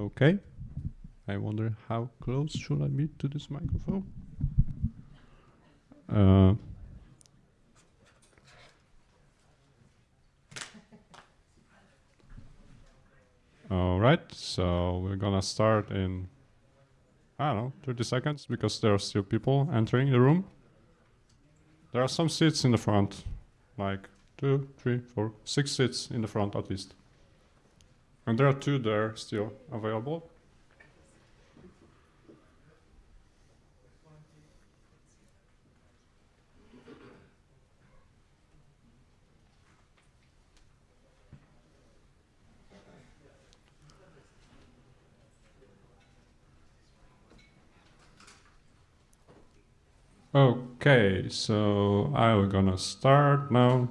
Okay. I wonder how close should I be to this microphone? Uh, all right, so we're gonna start in, I don't know, 30 seconds because there are still people entering the room. There are some seats in the front, like two, three, four, six seats in the front at least. And there are two there still available. Okay, so I'm gonna start now.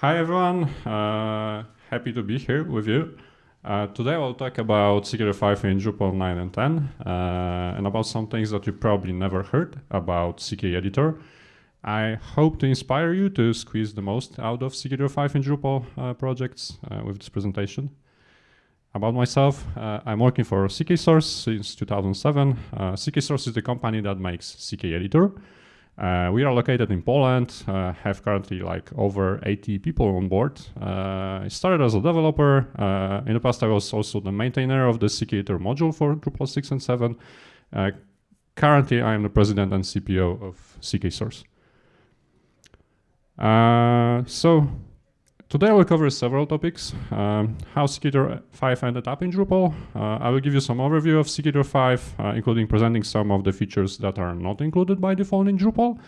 Hi everyone, uh, happy to be here with you. Uh, today I'll talk about CKEditor 5 in Drupal 9 and 10 uh, and about some things that you probably never heard about CK Editor. I hope to inspire you to squeeze the most out of CKEditor 5 in Drupal uh, projects uh, with this presentation. About myself, uh, I'm working for CK Source since 2007. Uh, CK Source is the company that makes CK Editor. Uh, we are located in Poland, uh, have currently like over 80 people on board. Uh, I started as a developer. Uh, in the past, I was also the maintainer of the CK module for Drupal 6 and 7. currently, I am the president and CPO of CK Source. so Today I will cover several topics. Um, how CKEditor 5 ended up in Drupal. Uh, I will give you some overview of CKEditor 5, uh, including presenting some of the features that are not included by default in Drupal,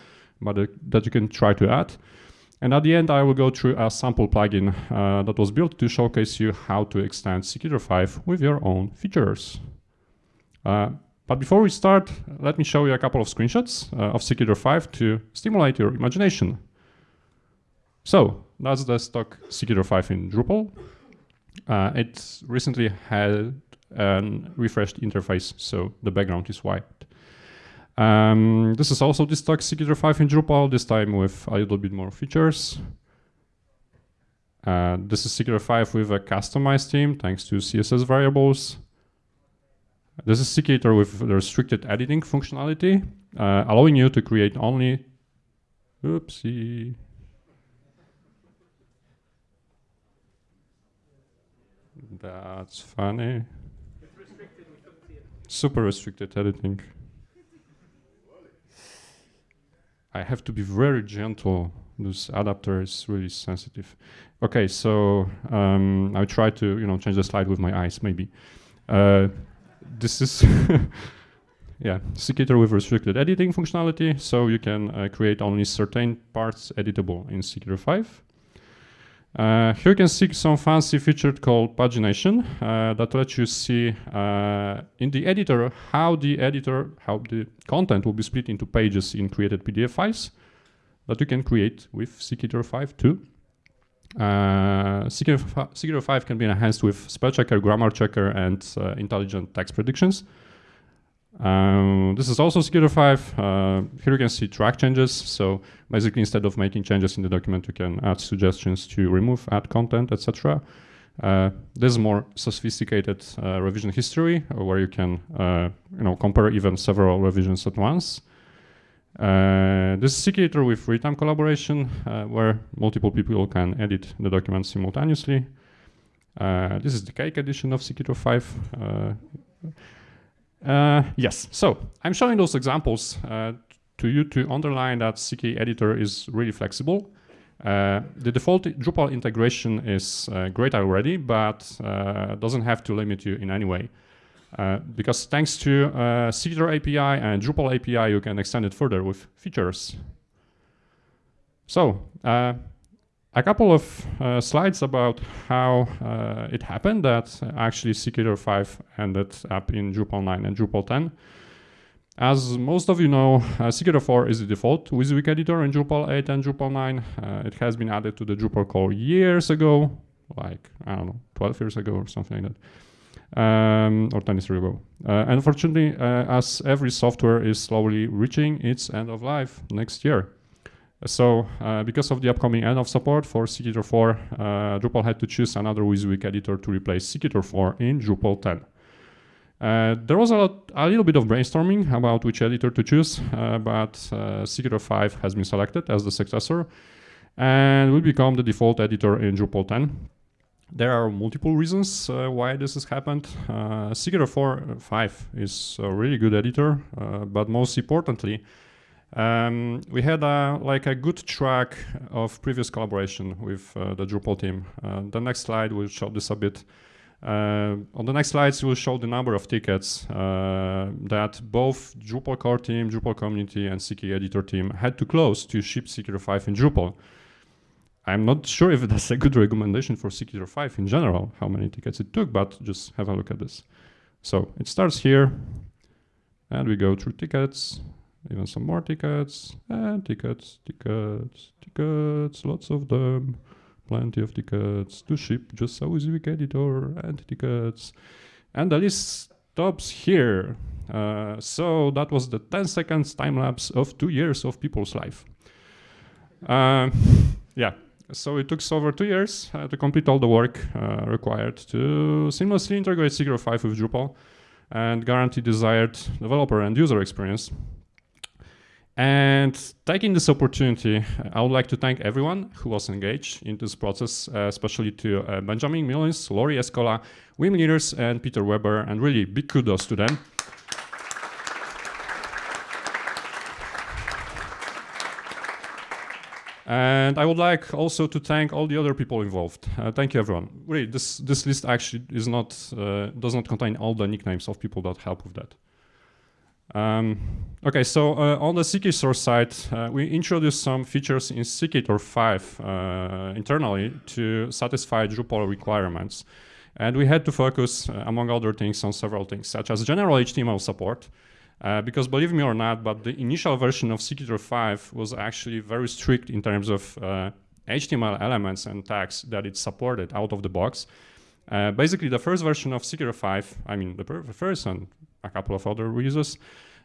but uh, that you can try to add. And at the end, I will go through a sample plugin uh, that was built to showcase you how to extend CKEditor 5 with your own features. Uh, but before we start, let me show you a couple of screenshots uh, of CKEditor 5 to stimulate your imagination. So that's the stock CKEditor 5 in Drupal. Uh, it recently had a refreshed interface, so the background is white. Um, this is also the stock CKEditor 5 in Drupal, this time with a little bit more features. Uh, this is CKEditor 5 with a customized theme, thanks to CSS variables. This is CKEditor with restricted editing functionality, uh, allowing you to create only, oopsie, That's funny. Restricted, Super restricted editing. I have to be very gentle. This adapter is really sensitive. Okay, so um, I try to you know change the slide with my eyes maybe. Uh, this is yeah CKEditor with restricted editing functionality, so you can uh, create only certain parts editable in CKEditor 5. Uh, here you can see some fancy feature called pagination uh, that lets you see uh, in the editor how the editor, how the content will be split into pages in created PDF files that you can create with CKEditor 5 too. Uh, CKEditor 5 can be enhanced with spell checker, grammar checker, and uh, intelligent text predictions. Um, this is also CKEditor 5. Uh, here you can see track changes. So basically, instead of making changes in the document, you can add suggestions to remove, add content, etc. Uh, this is more sophisticated uh, revision history, uh, where you can uh, you know compare even several revisions at once. Uh, this is CKEditor with real-time collaboration, where multiple people can edit the document simultaneously. this is the cake edition of CKEditor 5. Uh, yes, so I'm showing those examples uh, to you to underline that CK editor is really flexible. Uh, the default Drupal integration is uh, great already, but uh, doesn't have to limit you in any way. Because thanks to uh, API and Drupal API, you can extend it further with features. So, a couple of uh, slides about how uh, it happened that actually CKEditor 5 ended up in Drupal 9 and Drupal 10. As most of you know, uh, CKEditor 4 is the default WYSIWYG editor in Drupal 8 and Drupal 9. Uh, it has been added to the Drupal core years ago, like, I don't know, 12 years ago or something like that, um, or 10 years ago. Uh, unfortunately, uh, as every software is slowly reaching its end of life next year. So uh, because of the upcoming end of support for CKEditor 4, uh, Drupal had to choose another WYSIWYG editor to replace CKEditor 4 in Drupal 10. Uh, there was a, lot, a, little bit of brainstorming about which editor to choose, uh, but uh, CK 5 has been selected as the successor and will become the default editor in Drupal 10. There are multiple reasons uh, why this has happened. Uh, 4 5 is a really good editor, uh, but most importantly, um, we had a, like a good track of previous collaboration with uh, the Drupal team. Uh, the next slide will show this a bit. Uh, on the next slides, we'll show the number of tickets uh, that both Drupal core team, Drupal community, and CK editor team had to close to ship CK 5 in Drupal. I'm not sure if that's a good recommendation for CK 5 in general, how many tickets it took, but just have a look at this. So it starts here, and we go through tickets, even some more tickets, and tickets, tickets, tickets, lots of them, plenty of tickets to ship just so easy with editor and tickets. And the list stops here. Uh, so that was the 10 seconds time lapse of two years of people's life. Uh, yeah, so it took over two years uh, to complete all the work uh, required to seamlessly integrate CK 5 with Drupal and guarantee desired developer and user experience. And taking this opportunity, I would like to thank everyone who was engaged in this process, uh, especially to uh, Benjamin Mullins, Lauri Eskola, Wim Leers, and Peter Weber, and really big kudos to them. And I would like also to thank all the other people involved. Uh, thank you, everyone. Really, this this list actually is not uh, does not contain all the nicknames of people that help with that. Um, okay, so uh, on the source side, uh, we introduced some features in CKEditor 5 uh, internally to satisfy Drupal requirements. And we had to focus, uh, among other things, on several things, such as general HTML support, uh, because believe me or not, but the initial version of CKEditor 5 was actually very strict in terms of uh, HTML elements and tags that it supported out of the box. Uh, basically, the first version of CKEditor 5, I mean, the first and a couple of other releases,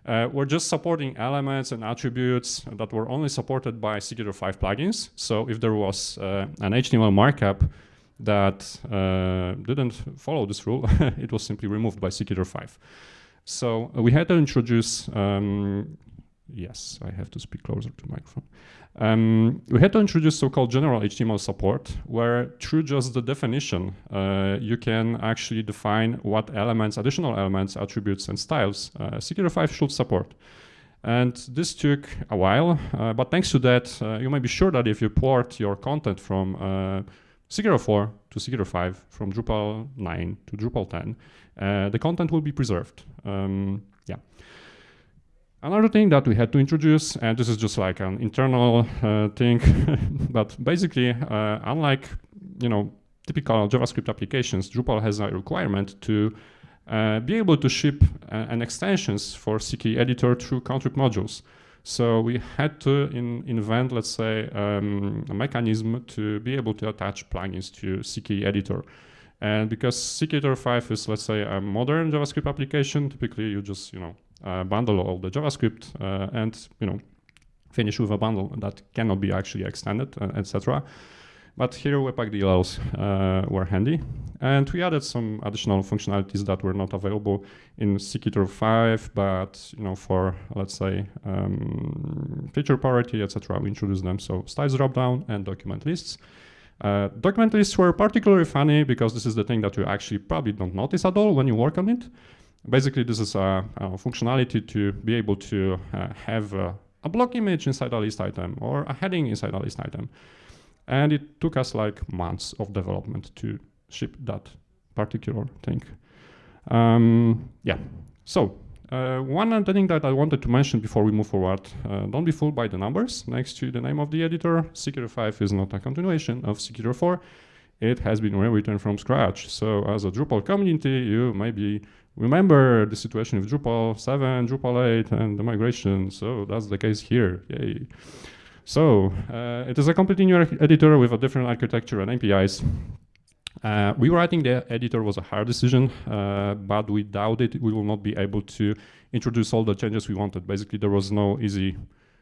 uh, were just supporting elements and attributes that were only supported by CKEditor 5 plugins. So if there was uh, an HTML markup that uh, didn't follow this rule, it was simply removed by CKEditor 5. So we had to introduce, um, yes, I have to speak closer to microphone. Um, we had to introduce so-called general HTML support, where through just the definition, uh, you can actually define what elements, additional elements, attributes, and styles uh, 5 should support. And this took a while, uh, but thanks to that, uh, you may be sure that if you port your content from uh, CKEditor 4 to CKEditor 5, from Drupal 9 to Drupal 10, uh, the content will be preserved. Um, yeah. Another thing that we had to introduce, and this is just like an internal uh, thing, but basically, uh, unlike you know typical JavaScript applications, Drupal has a requirement to uh, be able to ship uh, an extensions for CK editor through contrib modules. So we had to in, invent, let's say, um, a mechanism to be able to attach plugins to CK editor. And because CKEditor 5 is, let's say, a modern JavaScript application, typically you just, you know, bundle all the JavaScript uh, and, you know, finish with a bundle that cannot be actually extended, uh, etc. But here Webpack DLLs uh, were handy. And we added some additional functionalities that were not available in CKEditor 5, but, you know, for, let's say, um, feature parity, etc., we introduced them. So styles dropdown and document lists. Uh, document lists were particularly funny because this is the thing that you actually probably don't notice at all when you work on it. Basically, this is a, a functionality to be able to uh, have a, block image inside a list item or a heading inside a list item. And it took us like months of development to ship that particular thing. Um, yeah, so uh, one other thing that I wanted to mention before we move forward, uh, don't be fooled by the numbers next to the name of the editor. CKEditor 5 is not a continuation of CKEditor 4. It has been rewritten from scratch. So as a Drupal community, you maybe remember the situation with Drupal 7, Drupal 8, and the migration. So that's the case here. Yay. So uh, it is a completely new editor with a different architecture and APIs. Uh, rewriting the editor was a hard decision, uh, but without it, we will not be able to introduce all the changes we wanted. Basically, there was no easy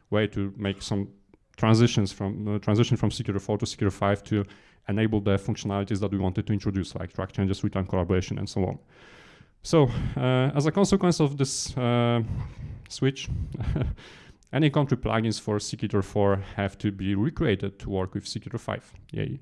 way to make some transitions from uh, transition from CKEditor 4 to CKEditor 5 to enable the functionalities that we wanted to introduce, like track changes, real-time collaboration, and so on. So uh, as a consequence of this uh, switch, any contrib plugins for CKEditor 4 have to be recreated to work with CKEditor 5. Yay.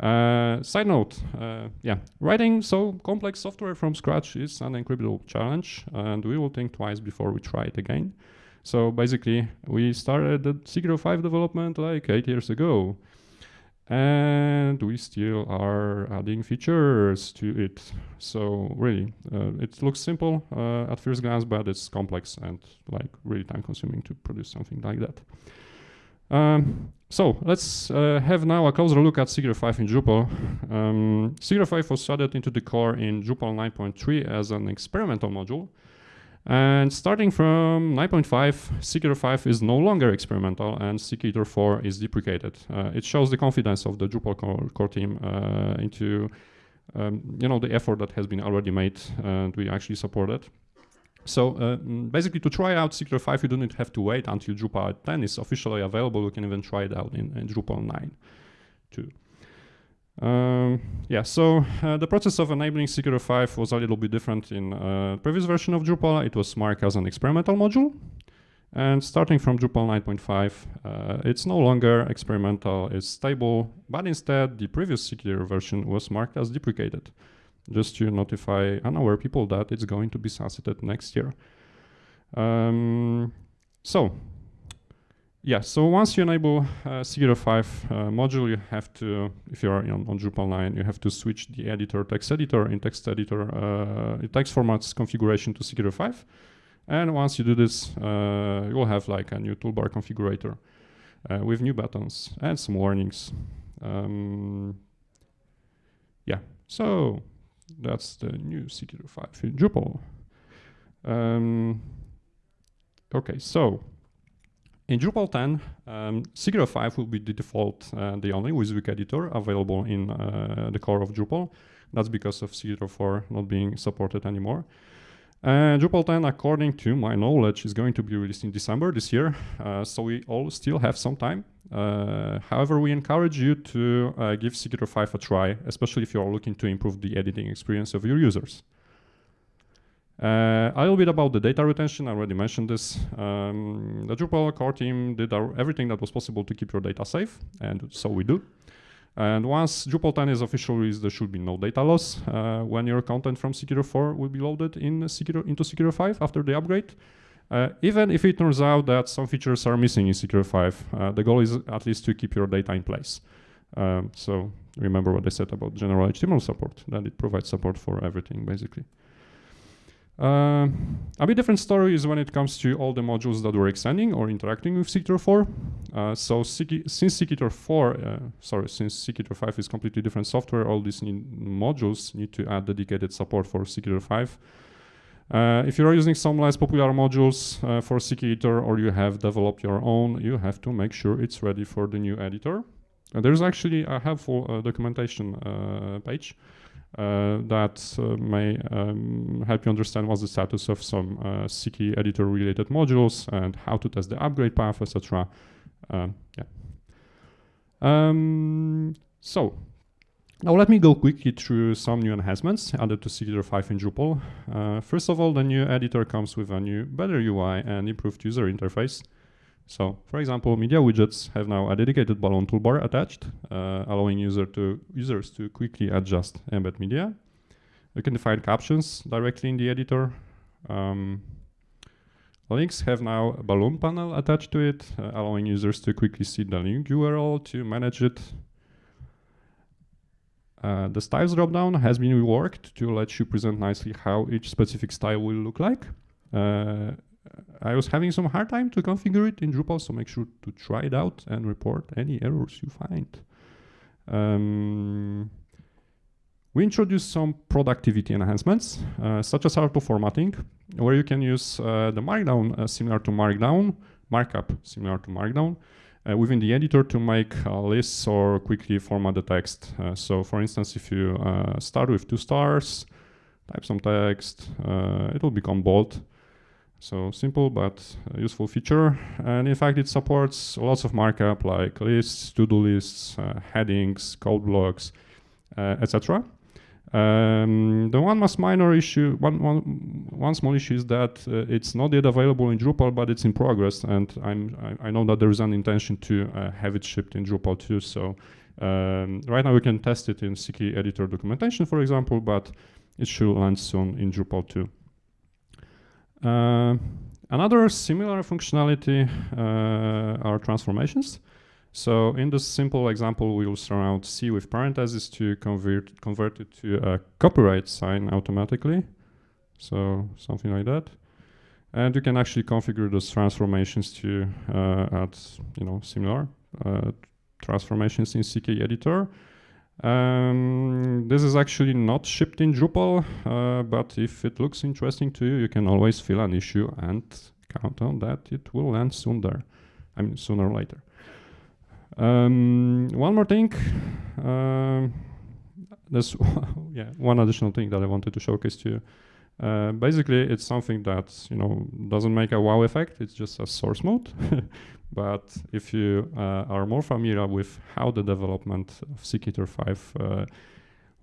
Uh, side note, uh, yeah, writing so complex software from scratch is an incredible challenge, and we will think twice before we try it again. So basically, we started the CKEditor 5 development like eight years ago, and we still are adding features to it. So really, uh, it looks simple uh, at first glance, but it's complex and like really time consuming to produce something like that. Um, so let's uh, have now a closer look at CKEditor 5 in Drupal. Um, CKEditor 5 was added into the core in Drupal 9.3 as an experimental module. And starting from 9.5, CKEditor 5 is no longer experimental and CKEditor 4 is deprecated. Uh, it shows the confidence of the Drupal core, core team uh, into um, you know, the effort that has been already made and we actually support it. So uh, mm, basically to try out CKEditor 5, you don't have to wait until Drupal 10 is officially available. You can even try it out in, in Drupal 9 too. Um, yeah, so uh, the process of enabling CKEditor 5 was a little bit different in uh, previous version of Drupal. It was marked as an experimental module. And starting from Drupal 9.5, uh, it's no longer experimental, it's stable, but instead the previous CKEditor version was marked as deprecated just to notify unaware people that it's going to be sunsetted next year. Um, so, yeah, so once you enable uh, 5 uh, module, you have to, if you're on, on, Drupal 9, you have to switch the editor, text editor, in text editor, uh, text formats configuration to CKEditor 5. And once you do this, uh, you'll have like a new toolbar configurator uh, with new buttons and some warnings. Um, yeah, so that's the new CKEditor 5 in Drupal. Um, okay, so in Drupal 10, um, 5 will be the default, uh, the only WYSIWYG editor available in uh, the core of Drupal. That's because of CKEditor 4 not being supported anymore. Drupal 10, according to my knowledge, is going to be released in December this year, uh, so we all still have some time. Uh, however, we encourage you to uh, give CKEditor 5 a try, especially if you are looking to improve the editing experience of your users. Uh, a little bit about the data retention, I already mentioned this. Um, the Drupal core team did our, everything that was possible to keep your data safe, and so we do. And once Drupal 10 is officially released, there should be no data loss uh, when your content from Secure 4 will be loaded in CKEditor, into Secure 5 after the upgrade. Uh, even if it turns out that some features are missing in Secure 5, uh, the goal is at least to keep your data in place. Um, so remember what I said about general HTML support, that it provides support for everything, basically. Uh, a bit different story is when it comes to all the modules that we're extending or interacting with CKEditor 4. Uh, so since CKEditor 4, uh, sorry, since CKEditor 5 is completely different software, all these modules need to add dedicated support for CKEditor 5. Uh, if you're using some less popular modules uh, for CKEditor or you have developed your own, you have to make sure it's ready for the new editor. And there's actually a helpful uh, documentation page uh, that uh, may um, help you understand what's the status of some uh, CKEditor related modules and how to test the upgrade path, etc. Um, yeah. Um, so now let me go quickly through some new enhancements added to CKEditor 5 in Drupal. Uh, first of all, the new editor comes with a new, better UI and improved user interface. So, for example, media widgets have now a dedicated balloon toolbar attached, uh, allowing user to, users to quickly adjust embed media. You can define captions directly in the editor. Um, links have now a balloon panel attached to it, uh, allowing users to quickly see the link URL to manage it. Uh, the styles dropdown has been reworked to let you present nicely how each specific style will look like. I was having some hard time to configure it in Drupal, so make sure to try it out and report any errors you find. Um, we introduced some productivity enhancements, uh, such as auto formatting, where you can use uh, the Markdown uh, similar to Markdown, markup similar to Markdown, uh, within the editor to make lists or quickly format the text. Uh, so for instance, if you uh, start with two stars, type some text, it will become bold. So simple but useful feature. And in fact, it supports lots of markup like lists, to-do lists, uh, headings, code blocks, uh, etc. Um, the one most minor issue, one, one, one small issue is that uh, it's not yet available in Drupal, but it's in progress, and I'm, I, I know that there is an intention to uh, have it shipped in Drupal too. So um, right now we can test it in CK editor documentation, for example, but it should land soon in Drupal too. Uh, another similar functionality uh, are transformations. So in this simple example, we will surround C with parentheses to convert, convert it to a copyright sign automatically. So something like that. And you can actually configure those transformations to uh, add, you know, similar uh, transformations in CK editor. Um, this is actually not shipped in Drupal, uh, but if it looks interesting to you, you can always fill an issue and count on that it will land soon there. I mean, sooner or later. Um, one more thing. Um, there's yeah one additional thing that I wanted to showcase to you. Uh, basically, it's something that you know doesn't make a wow effect. It's just a source mode. but if you uh, are more familiar with how the development of CKEditor 5 uh,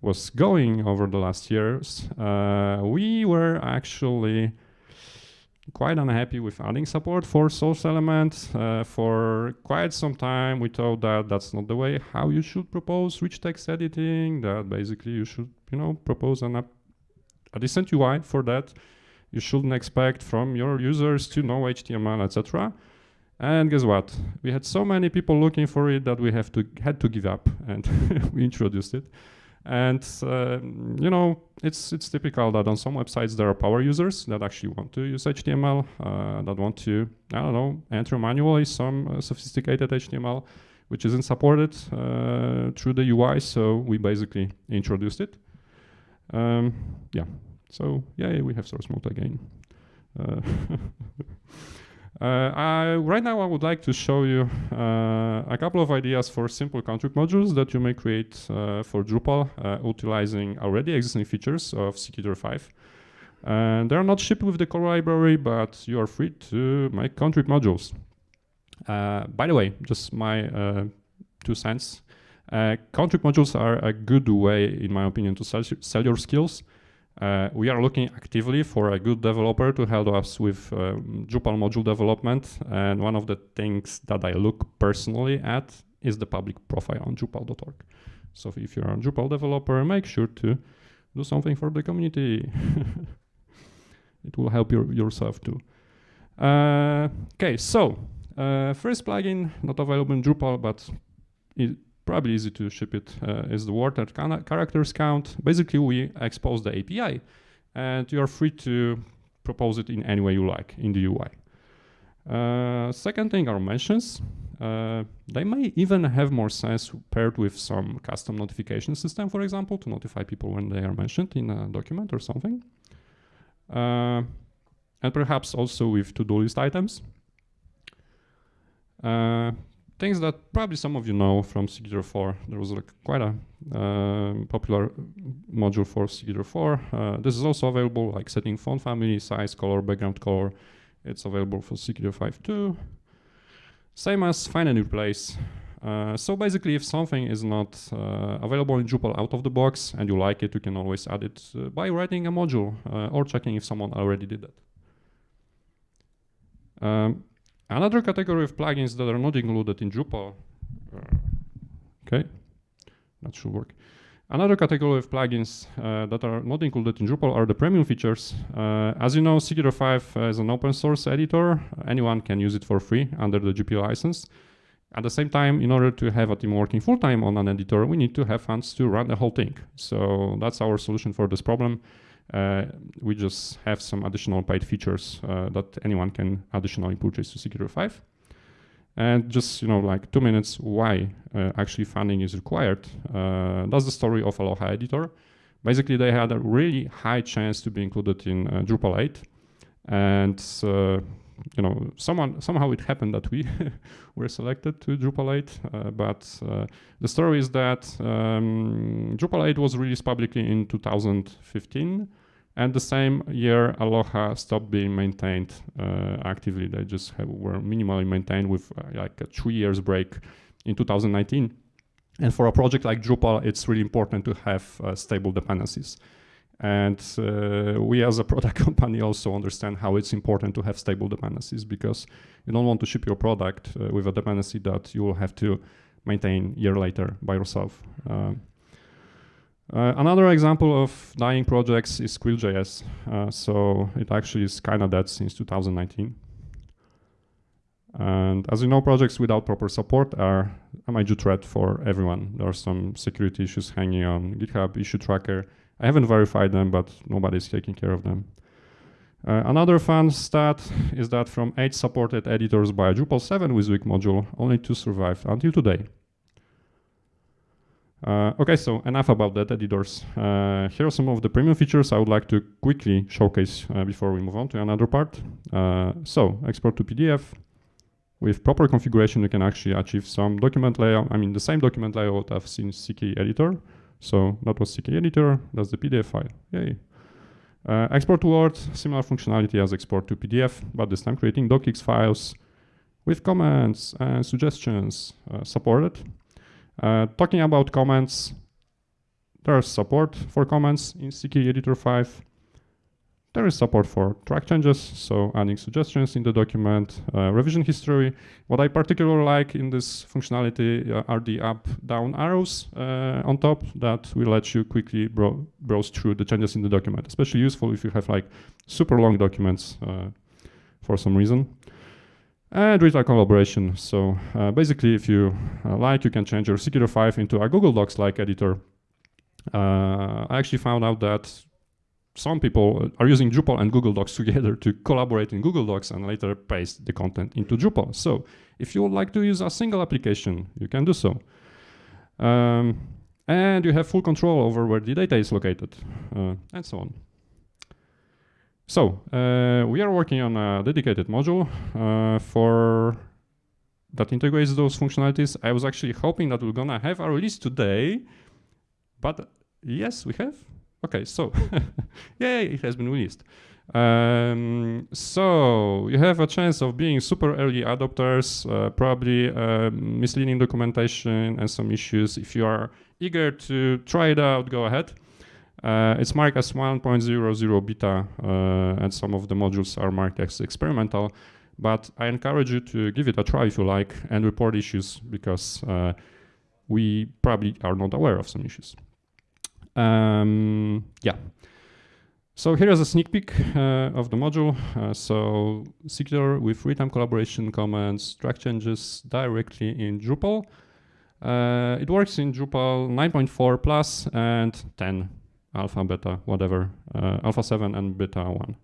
was going over the last years, uh, we were actually quite unhappy with adding support for source elements. Uh, for quite some time, we thought that that's not the way how you should propose rich text editing, that basically you should, you know, propose an a decent UI for that. You shouldn't expect from your users to know HTML, etc. And guess what? We had so many people looking for it that we have to had to give up and we introduced it. And uh, you know, it's it's typical that on some websites there are power users that actually want to use HTML, uh, that want to I don't know enter manually some uh, sophisticated HTML, which isn't supported uh, through the UI. So we basically introduced it. Um, yeah. So yeah, we have source mode again. Uh, Uh, I, right now I would like to show you uh, a couple of ideas for simple contrib modules that you may create uh, for Drupal utilizing already existing features of CKEditor 5. And they're not shipped with the core library, but you are free to make contrib modules. by the way, just my two cents. Uh, contrib modules are a good way, in my opinion, to sell, sell your skills uh, we are looking actively for a good developer to help us with um, Drupal module development. And one of the things that I look personally at is the public profile on Drupal.org. So if you're a Drupal developer, make sure to do something for the community. it will help your, yourself too. Uh, okay, so uh, first plugin not available in Drupal, but it, probably easy to ship it uh, is the word that characters count. Basically, we expose the API and you are free to propose it in any way you like in the UI. Uh, second thing are mentions. Uh, they may even have more sense paired with some custom notification system, for example, to notify people when they are mentioned in a document or something. Uh, and perhaps also with to-do list items. Things that probably some of you know from CKEditor 4. There was like quite a uh, popular module for CKEditor 4. Uh, this is also available, like setting font family, size, color, background color. It's available for CKEditor 5 too. Same as find and replace. Uh, so basically, if something is not uh, available in Drupal out of the box and you like it, you can always add it uh, by writing a module uh, or checking if someone already did that. Um, Another category of plugins that are not included in Drupal, okay, that should work. Another category of plugins uh, that are not included in Drupal are the premium features. Uh, as you know, CKEditor 5 is an open source editor. Anyone can use it for free under the GPL license. At the same time, in order to have a team working full-time on an editor, we need to have funds to run the whole thing. So that's our solution for this problem. Uh, we just have some additional paid features uh, that anyone can additionally purchase to CKEditor 5. And just, you know, like two minutes why uh, actually funding is required. that's the story of Aloha Editor. Basically, they had a really high chance to be included in Drupal 8. And you know, someone somehow it happened that we were selected to Drupal 8, uh, but uh, the story is that um, Drupal 8 was released publicly in 2015, and the same year Aloha stopped being maintained uh, actively. They just have, were minimally maintained with uh, like a three years break in 2019. And for a project like Drupal, it's really important to have uh, stable dependencies. And uh, we as a product company also understand how it's important to have stable dependencies because you don't want to ship your product uh, with a dependency that you will have to maintain year later by yourself. Um, uh, another example of dying projects is Quill.js. Uh, so it actually is kind of dead since 2019. And as you know, projects without proper support are a major threat for everyone. There are some security issues hanging on GitHub issue tracker. I haven't verified them, but nobody's taking care of them. Uh, another fun stat is that from eight supported editors by Drupal 7 with WYSIWYG module, only two survived until today. Uh, okay, so enough about that editors. Uh, here are some of the premium features I would like to quickly showcase uh, before we move on to another part. Uh, so, export to PDF. With proper configuration, you can actually achieve some document layout, I mean the same document layout I've seen CK editor. So that was CK editor, that's the PDF file, yay. Uh, export to Word, similar functionality as export to PDF, but this time creating docx files with comments and suggestions uh, supported. Uh, talking about comments, there's support for comments in CK Editor 5. There is support for track changes, so adding suggestions in the document, uh, revision history. What I particularly like in this functionality uh, are the up-down arrows uh, on top that will let you quickly bro browse through the changes in the document, especially useful if you have like super long documents uh, for some reason. And real-time collaboration. So uh, basically, if you uh, like, you can change your CK 5 into a Google Docs-like editor. I actually found out that some people are using Drupal and Google Docs together to collaborate in Google Docs and later paste the content into Drupal. So if you would like to use a single application, you can do so. Um, and you have full control over where the data is located, uh, and so on. So uh, we are working on a dedicated module uh, for that integrates those functionalities. I was actually hoping that we're gonna have a release today, but yes, we have. Okay, so yeah, it has been released. Um, so you have a chance of being super early adopters, uh, probably uh, misleading documentation and some issues. If you are eager to try it out, go ahead. Uh, it's marked as 1.00 beta, uh, and some of the modules are marked as experimental. But I encourage you to give it a try if you like and report issues because uh, we probably are not aware of some issues. Um, yeah. So here is a sneak peek uh, of the module. Uh, so secure with real-time collaboration commands, track changes directly in Drupal. Uh, it works in Drupal 9.4 plus and 10 alpha, beta, whatever, uh, alpha 7 and beta 1.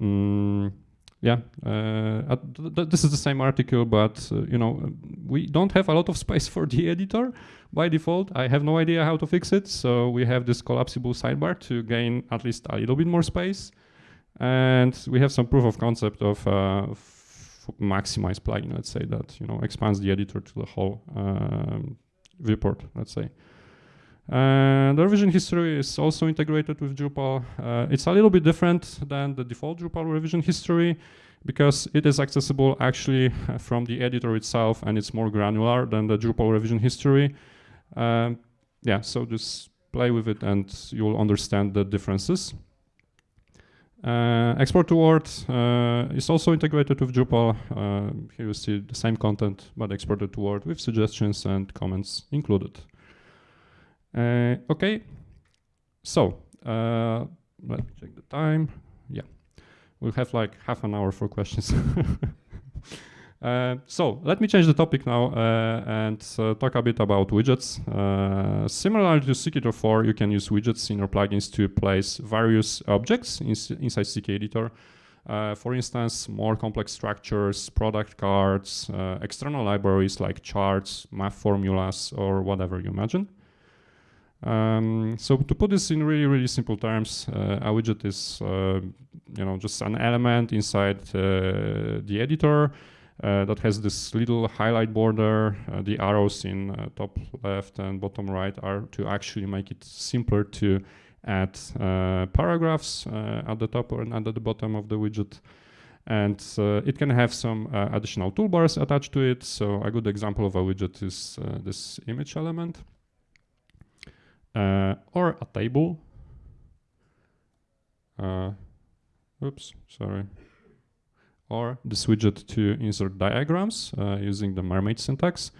Mm, yeah, uh, th this is the same article, but uh, you know, we don't have a lot of space for the editor by default. I have no idea how to fix it, so we have this collapsible sidebar to gain at least a little bit more space. And we have some proof of concept of uh, maximize plugin, let's say that, you know, expands the editor to the whole um, viewport, let's say. And the revision history is also integrated with Drupal. Uh, it's a little bit different than the default Drupal revision history because it is accessible actually uh, from the editor itself and it's more granular than the Drupal revision history. Um, yeah, so just play with it and you'll understand the differences. Uh, export to Word uh, is also integrated with Drupal. Uh, here you see the same content, but exported to Word with suggestions and comments included. Uh, okay, so uh, let me check the time. Yeah, we'll have like half an hour for questions. uh, so let me change the topic now and uh, talk a bit about widgets. Similarly to CK 4, you can use widgets in your plugins to place various objects in, inside CK Editor. Uh, for instance, more complex structures, product cards, external libraries like charts, math formulas, or whatever you imagine. Um, so to put this in really, really simple terms, uh, a widget is, uh, you know, just an element inside uh, the editor uh, that has this little highlight border. Uh, the arrows in uh, top left and bottom right are to actually make it simpler to add paragraphs at the top and at the bottom of the widget. and it can have some additional toolbars attached to it. So a good example of a widget is this image element uh, or a table. Uh, oops, sorry. Or this widget to insert diagrams uh, using the mermaid syntax.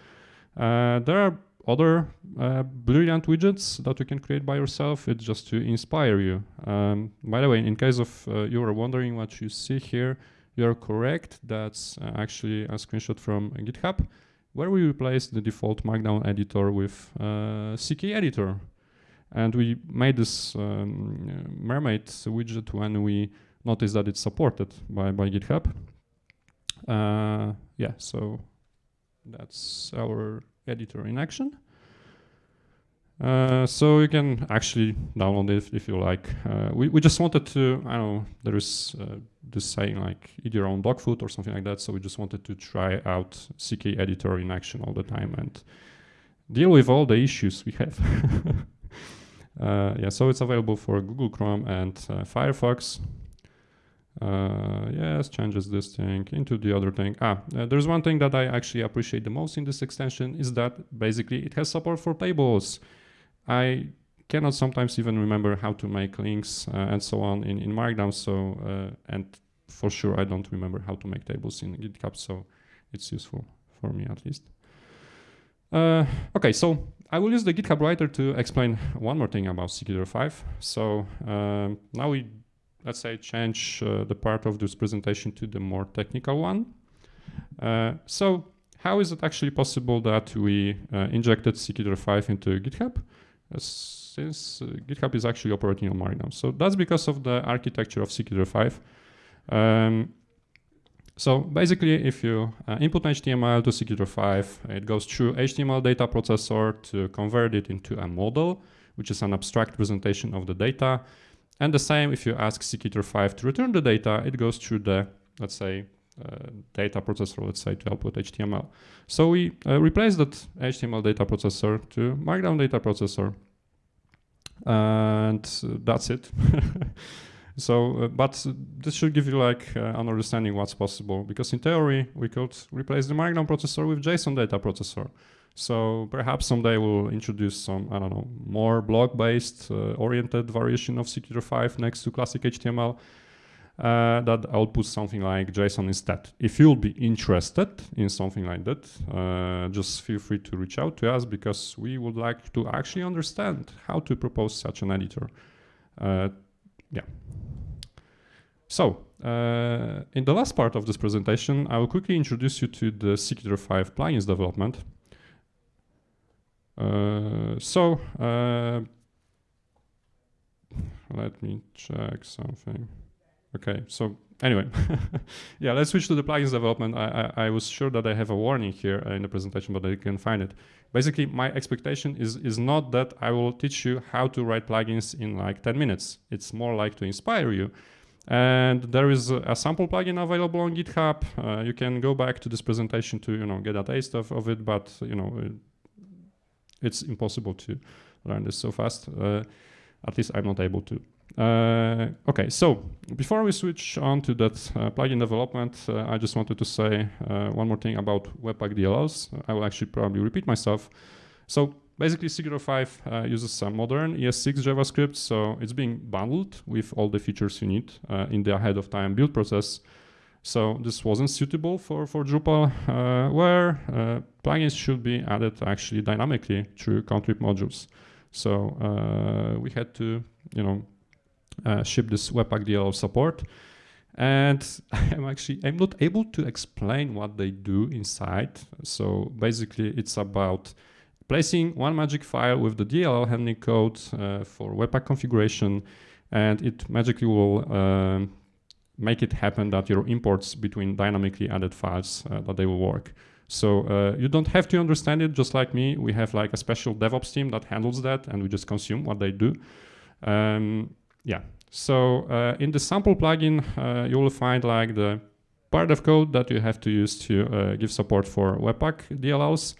there are other uh, brilliant widgets that you can create by yourself. It's just to inspire you. Um, by the way, in case of uh, you are wondering what you see here, you're correct. That's uh, actually a screenshot from GitHub, where we replaced the default Markdown editor with uh, CK editor. And we made this um, Mermaid widget when we noticed that it's supported by, by GitHub. Uh, yeah, so that's our editor in action. Uh, so you can actually download it if you like. Uh, we, we just wanted to, I don't know, there is uh, this saying like eat your own dog food or something like that. So we just wanted to try out CK editor in action all the time and deal with all the issues we have. Uh, yeah, so it's available for Google Chrome and uh, Firefox. Uh, yes, changes this thing into the other thing. Ah, there's one thing that I actually appreciate the most in this extension is that basically it has support for tables. I cannot sometimes even remember how to make links uh, and so on in, in Markdown. So, uh, and for sure I don't remember how to make tables in GitHub. So it's useful for me at least. Uh, okay, so I will use the GitHub writer to explain one more thing about CKEditor 5. So um, now we let's say, change uh, the part of this presentation to the more technical one. Uh, so how is it actually possible that we uh, injected CKEditor 5 into GitHub? since GitHub is actually operating on Markdown. So that's because of the architecture of CKEditor 5. Um, so basically, if you uh, input HTML to CKEditor 5, it goes through HTML data processor to convert it into a model, which is an abstract presentation of the data. And the same if you ask CKEditor 5 to return the data, it goes through the, let's say, uh, data processor, let's say, to output HTML. So we uh, replace that HTML data processor to Markdown data processor. And that's it. so, uh, but this should give you like uh, an understanding what's possible. Because in theory, we could replace the Markdown processor with JSON data processor. So perhaps someday we'll introduce some, I don't know, more block-based uh, oriented variation of CKEditor 5 next to classic HTML uh, that outputs something like JSON instead. If you'll be interested in something like that, uh, just feel free to reach out to us because we would like to actually understand how to propose such an editor. Yeah. So, uh, in the last part of this presentation, I will quickly introduce you to the CKEditor 5 plugins development. Uh, so uh, let me check something. Okay, so anyway, yeah, let's switch to the plugins development. I, I, I, was sure that I have a warning here in the presentation, but I can find it. Basically, my expectation is, is not that I will teach you how to write plugins in like 10 minutes. It's more like to inspire you. And there is a, a sample plugin available on GitHub. Uh, you can go back to this presentation to you know get a taste of, of it, but you know it's impossible to learn this so fast. Uh, at least I'm not able to. Uh, okay, so before we switch on to that uh, plugin development, uh, I just wanted to say uh, one more thing about Webpack DLLs. I will actually probably repeat myself. So basically, CKEditor 5 uh, uses some modern ES6 JavaScript, so it's being bundled with all the features you need in the ahead of time build process. So this wasn't suitable for, for Drupal, where plugins should be added actually dynamically through contrib modules. So we had to, you know, uh, ship this Webpack DLL support. And I'm actually, I'm not able to explain what they do inside. So basically it's about placing one magic file with the DLL handling code uh, for Webpack configuration and it magically will um, make it happen that your imports between dynamically added files uh, that they will work. So uh, you don't have to understand it just like me. We have like a special DevOps team that handles that and we just consume what they do. Um, yeah, so uh, in the sample plugin, uh, you will find like the part of code that you have to use to uh, give support for Webpack DLLs.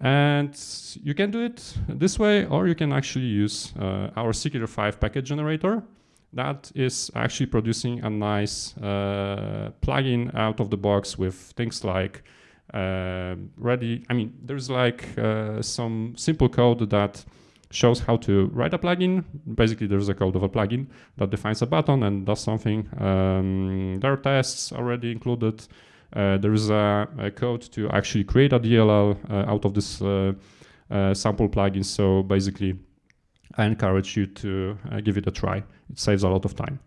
And you can do it this way, or you can actually use uh, our CKEditor 5 package generator, that is actually producing a nice uh, plugin out of the box with things like uh, ready. I mean, there's like some simple code that shows how to write a plugin. Basically, there's a code of a plugin that defines a button and does something. Um, there are tests already included. Uh, there is a, a, code to actually create a DLL uh, out of this uh, uh, sample plugin. So basically, I encourage you to give it a try. It saves a lot of time.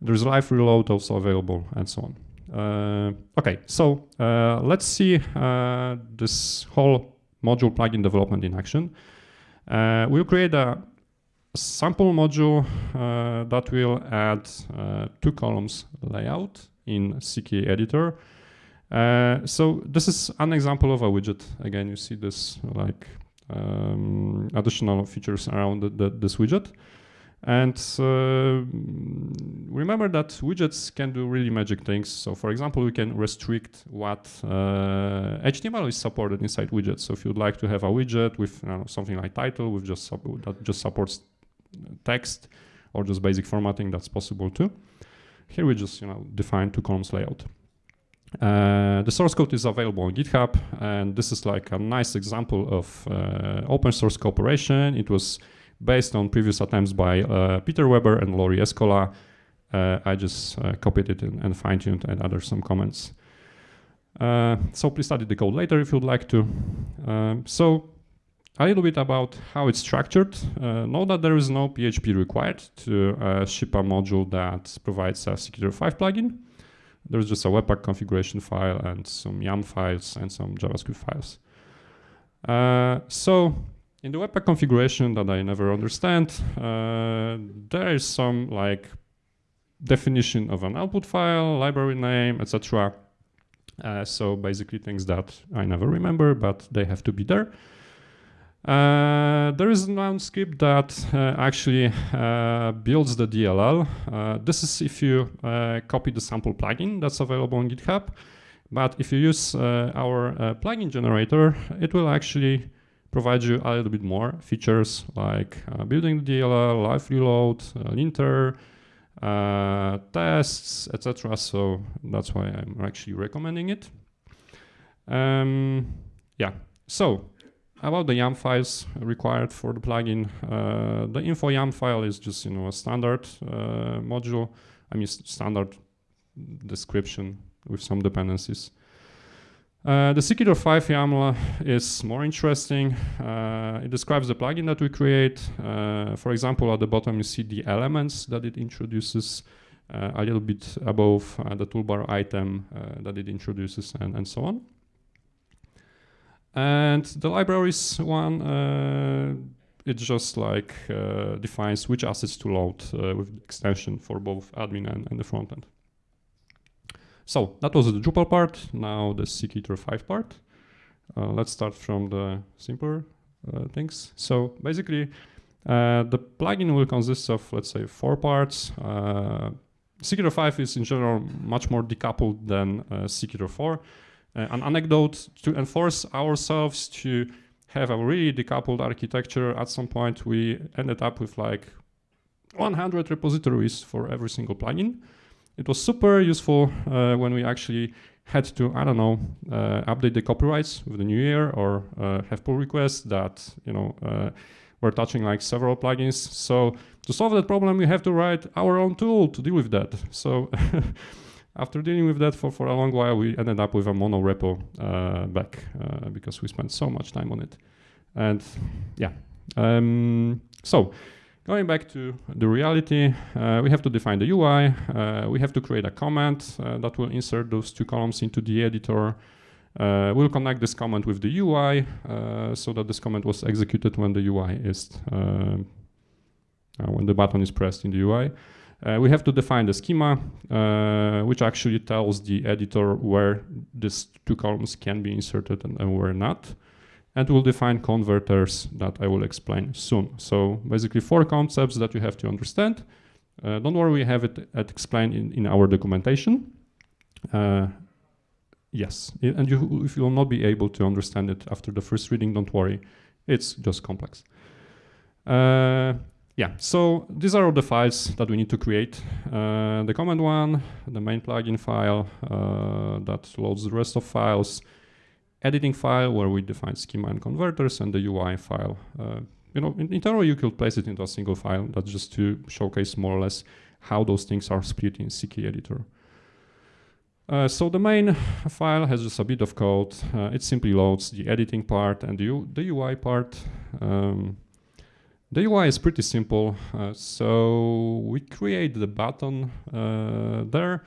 There's live reload also available and so on. okay, so let's see this whole module plugin development in action. Uh, we'll create a sample module uh, that will add uh, two columns layout in CK editor. Uh, so this is an example of a widget. Again, you see this like um, additional features around the, the, this widget. And uh, remember that widgets can do really magic things. So for example, we can restrict what uh, HTML is supported inside widgets. So if you'd like to have a widget with know, something like title with just that just supports text or just basic formatting, that's possible too. Here we just you know define two columns layout. Uh, the source code is available on GitHub, and this is like a nice example of uh, open source cooperation. It was based on previous attempts by uh, Peter Weber and Lauri Eskola. Uh, I just uh, copied it and, and fine-tuned and added some comments. so please study the code later if you'd like to. Um, so a little bit about how it's structured. Uh, know that there is no PHP required to uh, ship a module that provides a CKEditor5 plugin. There's just a Webpack configuration file and some YAML files and some JavaScript files. Uh, so in the Webpack configuration that I never understand, uh, there is some like definition of an output file, library name, etc. Uh, so basically things that I never remember, but they have to be there. Uh, there is one script that uh, actually uh, builds the DLL. Uh, this is if you uh, copy the sample plugin that's available on GitHub. But if you use our plugin generator, it will actually provide you a little bit more features like uh, building the DLL, live reload, uh, linter, uh, tests, etc. So that's why I'm actually recommending it. Um, yeah, so about the YAML files required for the plugin. Uh, the info YAML file is just you know a standard uh, module. I mean standard description with some dependencies. Uh, the CKEditor5 YAML is more interesting. Uh, it describes the plugin that we create. Uh, for example, at the bottom you see the elements that it introduces uh, a little bit above uh, the toolbar item that it introduces and, and so on. And the libraries one, it just like defines which assets to load with extension for both admin and, and the frontend. So that was the Drupal part, now the CKEditor 5 part. Uh, let's start from the simpler uh, things. So basically, uh, the plugin will consist of, let's say, four parts. Uh, CKEditor 5 is in general much more decoupled than uh, CKEditor 4. Uh, an anecdote to enforce ourselves to have a really decoupled architecture, at some point we ended up with like 100 repositories for every single plugin. It was super useful uh, when we actually had to, I don't know, uh, update the copyrights with the new year or uh, have pull requests that, you know, were touching like several plugins. So to solve that problem, we have to write our own tool to deal with that. So after dealing with that for, for a long while, we ended up with a mono repo uh, back uh, because we spent so much time on it. And yeah, um, so Going back to the reality, uh, we have to define the UI. Uh, we have to create a comment uh, that will insert those two columns into the editor. Uh, we'll connect this comment with the UI uh, so that this comment was executed when the UI is, uh, when the button is pressed in the UI. we have to define the schema, which actually tells the editor where these two columns can be inserted and, and where not and we'll define converters that I will explain soon. So basically four concepts that you have to understand. Uh, don't worry, we have it explained in, in our documentation. Uh, yes, and you, if you will not be able to understand it after the first reading, don't worry, it's just complex. Uh, yeah, so these are all the files that we need to create. Uh, the command one, the main plugin file uh, that loads the rest of files, editing file where we define schema and converters, and the UI file. Uh, you know, in, in theory, you could place it into a single file. That's just to showcase more or less how those things are split in CKEditor. Uh, so the main file has just a bit of code. Uh, it simply loads the editing part and the, the UI part. Um, the UI is pretty simple. Uh, so we create the button uh, there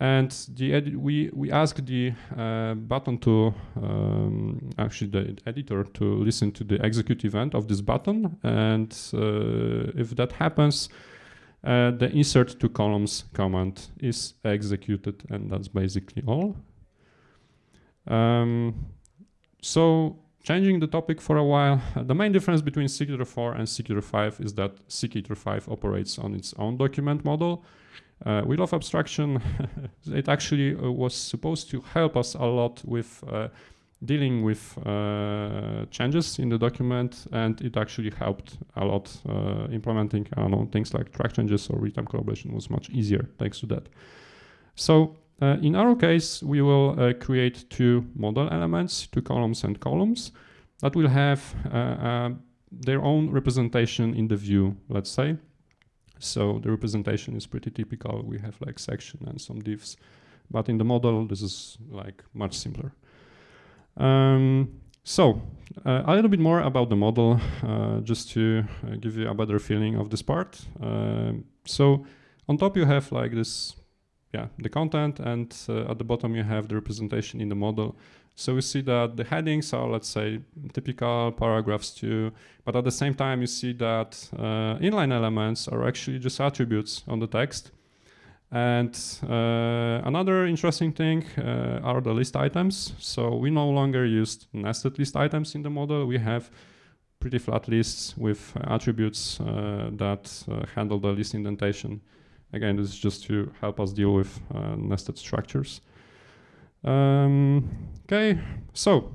and the we, we ask the uh, button to, um, actually the editor to listen to the execute event of this button. And uh, if that happens, uh, the insert two columns command is executed and that's basically all. Um, so Changing the topic for a while, uh, the main difference between CKEditor 4 and CKEditor 5 is that CKEditor 5 operates on its own document model. Uh, love abstraction. it actually uh, was supposed to help us a lot with uh, dealing with uh, changes in the document, and it actually helped a lot uh, implementing I don't know, things like track changes or real-time collaboration was much easier thanks to that. So uh, in our case, we will create two model elements, two columns and columns that will have their own representation in the view, let's say. So the representation is pretty typical. We have like section and some divs, but in the model, this is like much simpler. Um, so uh, a little bit more about the model, uh, just to uh, give you a better feeling of this part. Um, so on top you have like this yeah, the content and uh, at the bottom you have the representation in the model. So we see that the headings are, let's say, typical paragraphs too, but at the same time you see that uh, inline elements are actually just attributes on the text. And uh, another interesting thing uh, are the list items. So we no longer use nested list items in the model. We have pretty flat lists with attributes uh, that uh, handle the list indentation. Again, this is just to help us deal with uh, nested structures. Um, okay, so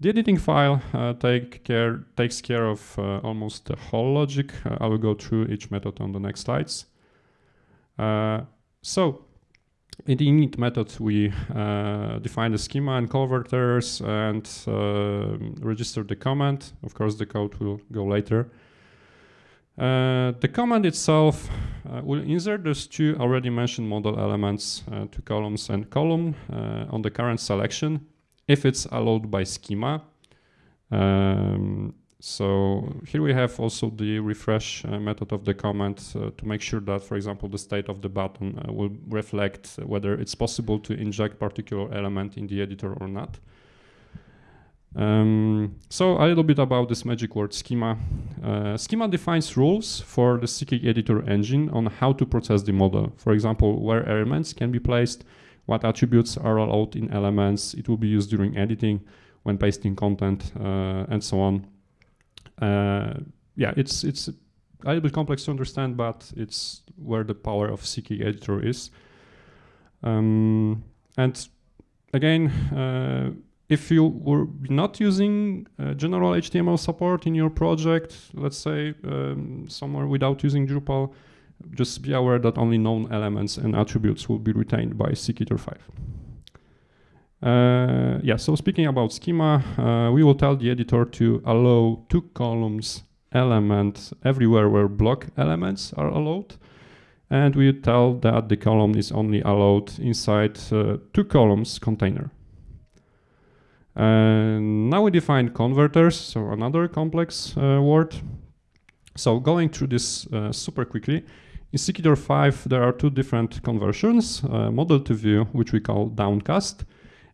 the editing file uh, take care, takes care of uh, almost the whole logic. Uh, I will go through each method on the next slides. Uh, so in the init method, we uh, define the schema and converters and register the comment. Of course, the code will go later. Uh, the command itself uh, will insert those two already mentioned model elements, uh, two columns and column, uh, on the current selection if it's allowed by schema. Um, so here we have also the refresh uh, method of the command uh, to make sure that, for example, the state of the button will reflect whether it's possible to inject particular element in the editor or not. Um, so a little bit about this magic word schema. Uh, schema defines rules for the CKEditor engine on how to process the model. For example, where elements can be placed, what attributes are allowed in elements, it will be used during editing, when pasting content, uh, and so on. Uh, yeah, it's it's a little bit complex to understand, but it's where the power of CKEditor is. Um, and again, uh, if you were not using uh, general HTML support in your project, let's say um, somewhere without using Drupal, just be aware that only known elements and attributes will be retained by CKEditor 5. Uh, yeah, so speaking about schema, uh, we will tell the editor to allow two columns element everywhere where block elements are allowed. And we tell that the column is only allowed inside uh, two columns container. Now we define converters, so another complex uh, word. So going through this uh, super quickly, in CKEditor 5 there are two different conversions, uh, model to view, which we call downcast.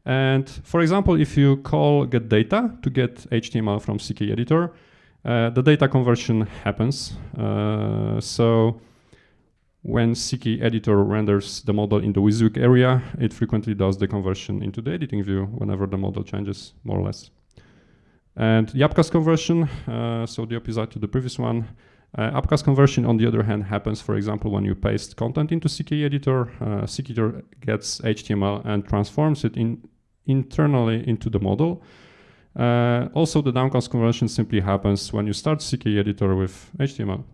And for example, if you call get data to get HTML from CKEditor, uh, the data conversion happens. Uh, so when CKEditor renders the model in the WYSIWYG area, it frequently does the conversion into the editing view whenever the model changes, more or less. And the upcast conversion, uh, so the opposite to the previous one, uh, upcast conversion, on the other hand, happens, for example, when you paste content into CKEditor, uh, CKEditor gets HTML and transforms it in internally into the model. Uh, also, the downcast conversion simply happens when you start CKEditor with HTML.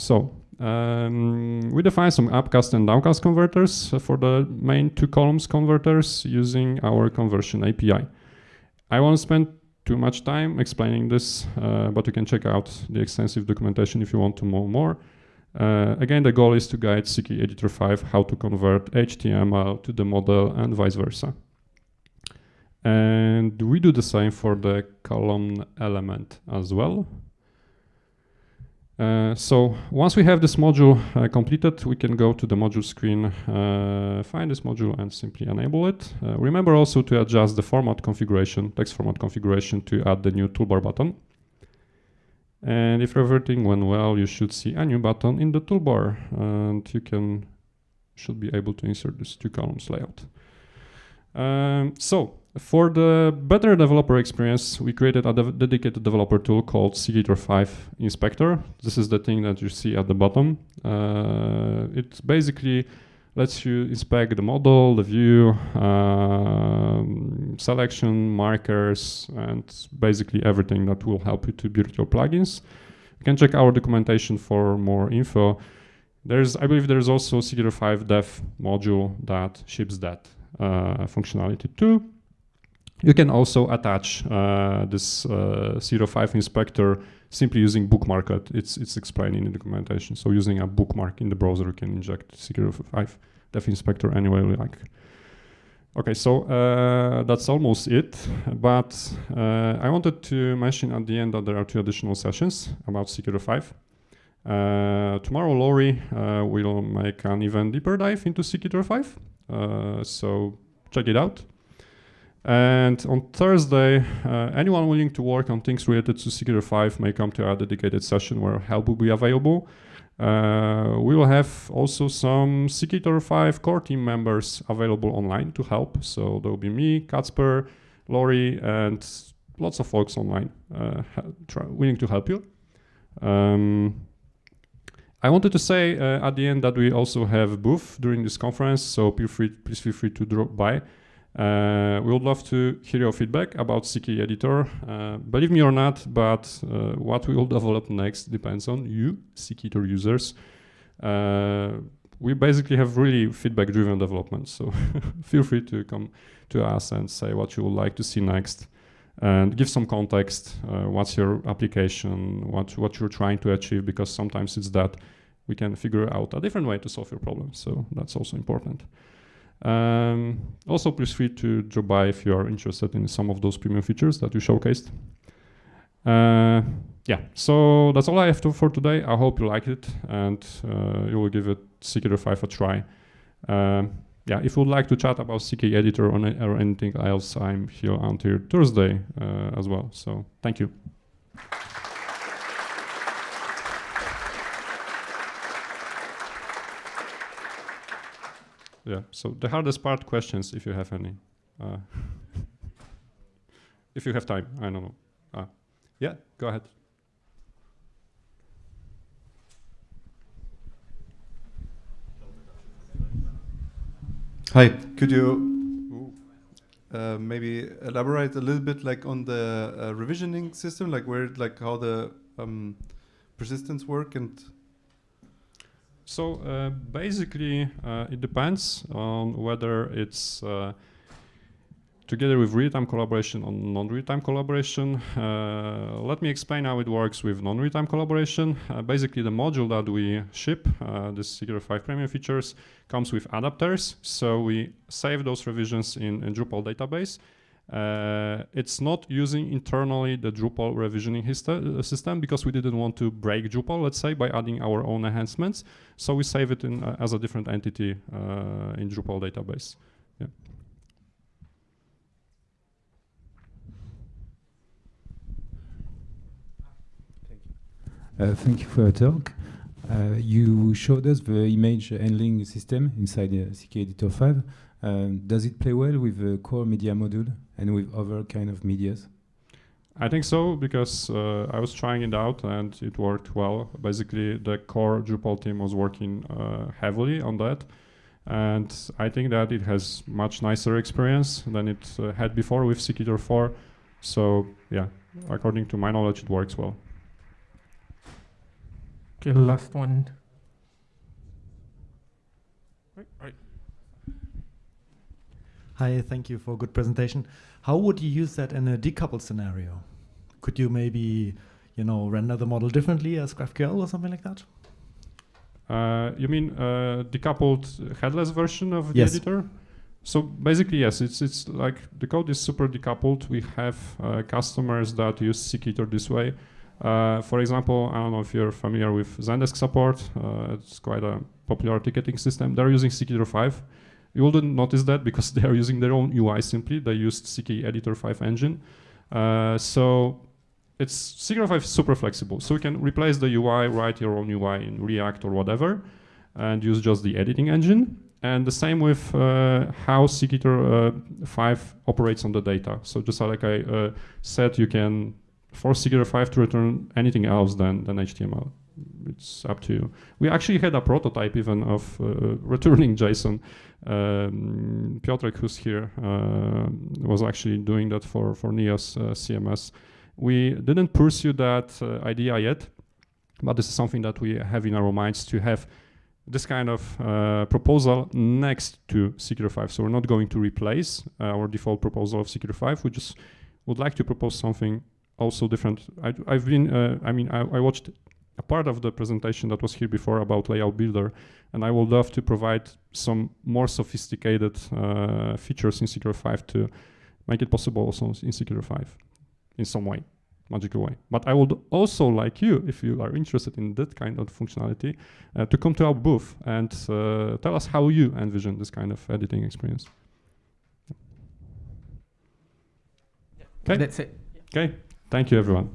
So um, we define some upcast and downcast converters for the main two columns converters using our conversion API. I won't spend too much time explaining this, uh, but you can check out the extensive documentation if you want to know more. Uh, again, the goal is to guide CK Editor 5 how to convert HTML to the model and vice versa. And we do the same for the column element as well. Uh, so once we have this module uh, completed, we can go to the module screen, uh, find this module and simply enable it. Uh, remember also to adjust the format configuration, text format configuration to add the new toolbar button. And if everything went well, you should see a new button in the toolbar and you can should be able to insert this two columns layout. Um, so for the better developer experience, we created a de dedicated developer tool called CKEditor 5 Inspector. This is the thing that you see at the bottom. Uh, it basically lets you inspect the model, the view, um, selection, markers, and basically everything that will help you to build your plugins. You can check our documentation for more info. There's, I believe there's also CKEditor 5 dev module that ships that uh, functionality too. You can also attach uh, this uh, 05 inspector simply using bookmarklet. It's, it's explained in the documentation. So using a bookmark in the browser, you can inject 05 dev inspector anywhere you like. Okay, so uh, that's almost it. But uh, I wanted to mention at the end that there are two additional sessions about CKEditor 5. Uh, tomorrow, Lauri uh, will make an even deeper dive into CKEditor 5. Uh, so check it out. And on Thursday, uh, anyone willing to work on things related to CKEditor 5 may come to our dedicated session where help will be available. Uh, we will have also some CKEditor 5 core team members available online to help. So there will be me, Kacper, Lauri, and lots of folks online uh, willing to help you. Um, I wanted to say uh, at the end that we also have a booth during this conference, so feel free, please feel free to drop by. Uh, we would love to hear your feedback about CK Editor. Uh, believe me or not, but uh, what we will develop next depends on you, CK Editor users. Uh, we basically have really feedback-driven development, so feel free to come to us and say what you would like to see next and give some context. Uh, what's your application? What what you're trying to achieve? Because sometimes it's that we can figure out a different way to solve your problem. So that's also important. Um, also, please free to drop by if you are interested in some of those premium features that you showcased. Uh, yeah, so that's all I have to for today. I hope you liked it and uh, you will give it CKEditor 5 a try. Um, yeah, if you would like to chat about CK Editor or, or anything else, I'm here until Thursday uh, as well. So thank you. Yeah. So the hardest part, questions, if you have any. Uh, if you have time, I don't know. Uh, yeah, go ahead. Hi, could you uh, maybe elaborate a little bit like on the uh, revisioning system, like where, like how the um, persistence work and so uh, basically, uh, it depends on whether it's uh, together with real-time collaboration or non-real-time collaboration. Uh, let me explain how it works with non-real-time collaboration. Uh, basically, the module that we ship, uh, this CKEditor 5 Premium features, comes with adapters. So we save those revisions in, in Drupal database uh, it's not using internally the Drupal revisioning uh, system because we didn't want to break Drupal, let's say, by adding our own enhancements. So we save it in, uh, as a different entity uh, in Drupal database. Yeah. Thank you. Uh, thank you for your talk. Uh, you showed us the image handling system inside the CK Editor 5. Um, does it play well with the core media module and with other kind of medias? I think so because uh, I was trying it out and it worked well. Basically, the core Drupal team was working uh, heavily on that, and I think that it has much nicer experience than it uh, had before with CKEditor 4. So yeah, according to my knowledge, it works well. Okay, last one. Right, right. Hi, thank you for a good presentation. How would you use that in a decoupled scenario? Could you maybe, you know, render the model differently as GraphQL or something like that? Uh, you mean uh, decoupled headless version of the Yes. editor? So basically, yes, it's it's like the code is super decoupled. We have uh, customers that use CKEditor this way. Uh, for example, I don't know if you're familiar with Zendesk support. Uh, it's quite a popular ticketing system. They're using CKEditor 5. You wouldn't notice that because they are using their own UI simply. They used CKEditor 5 engine. Uh, so it's CK 5 is super flexible. So you can replace the UI, write your own UI in React or whatever, and use just the editing engine. And the same with uh, how CK uh, 5 operates on the data. So just like I uh, said, you can force CK 5 to return anything else than, than HTML. It's up to you. We actually had a prototype even of uh, returning JSON. Um, Piotrek, who's here, uh, was actually doing that for, for NEOS uh, CMS. We didn't pursue that uh, idea yet, but this is something that we have in our minds to have this kind of uh, proposal next to Secure 5. So we're not going to replace uh, our default proposal of Secure 5. We just would like to propose something also different. I, have been, I mean, I, I, watched a part of the presentation that was here before about Layout Builder, and I would love to provide some more sophisticated uh, features in Secure 5 to make it possible also in Secure 5 in some way magical way. But I would also like you, if you are interested in that kind of functionality, uh, to come to our booth and uh, tell us how you envision this kind of editing experience. Okay. That's it. Okay. Thank you, everyone.